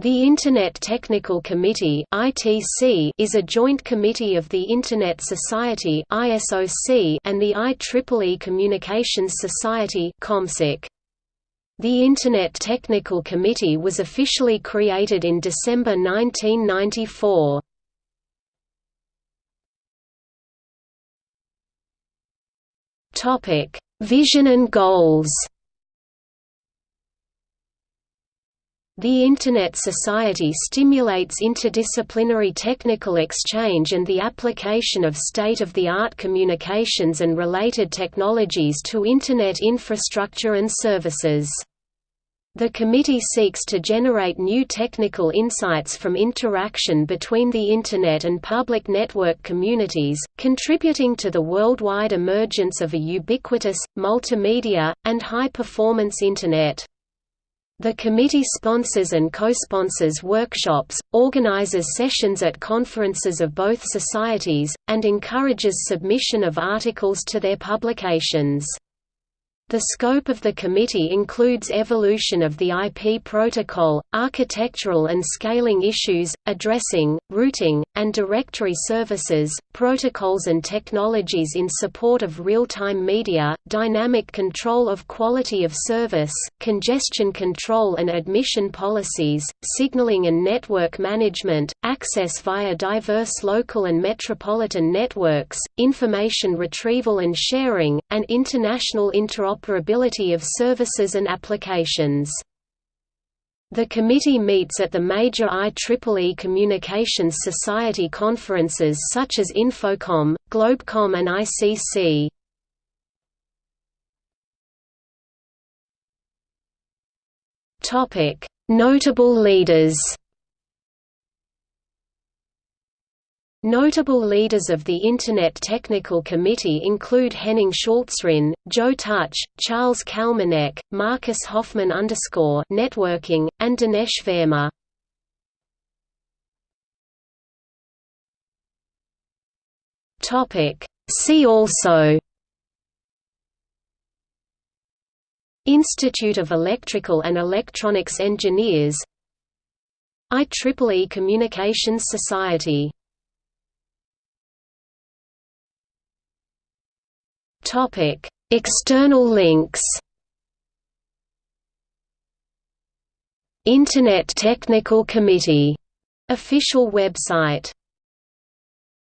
The Internet Technical Committee (ITC) is a joint committee of the Internet Society (ISOC) and the IEEE Communications Society. The Internet Technical Committee was officially created in December 1994. Topic: Vision and goals. The Internet Society stimulates interdisciplinary technical exchange and the application of state-of-the-art communications and related technologies to Internet infrastructure and services. The committee seeks to generate new technical insights from interaction between the Internet and public network communities, contributing to the worldwide emergence of a ubiquitous, multimedia, and high-performance Internet. The committee sponsors and co-sponsors workshops, organizes sessions at conferences of both societies, and encourages submission of articles to their publications. The scope of the committee includes evolution of the IP protocol, architectural and scaling issues, addressing, routing, and directory services, protocols and technologies in support of real-time media, dynamic control of quality of service, congestion control and admission policies, signaling and network management, access via diverse local and metropolitan networks, information retrieval and sharing, and international interoperability interoperability of services and applications. The committee meets at the major IEEE Communications Society conferences such as Infocom, Globecom and ICC. Notable leaders Notable leaders of the Internet Technical Committee include Henning Schulzrinne, Joe Touch, Charles Kalmanek, Marcus Hoffman Networking, and Dinesh Verma. See also Institute of Electrical and Electronics Engineers IEEE Communications Society External links. Internet Technical Committee official website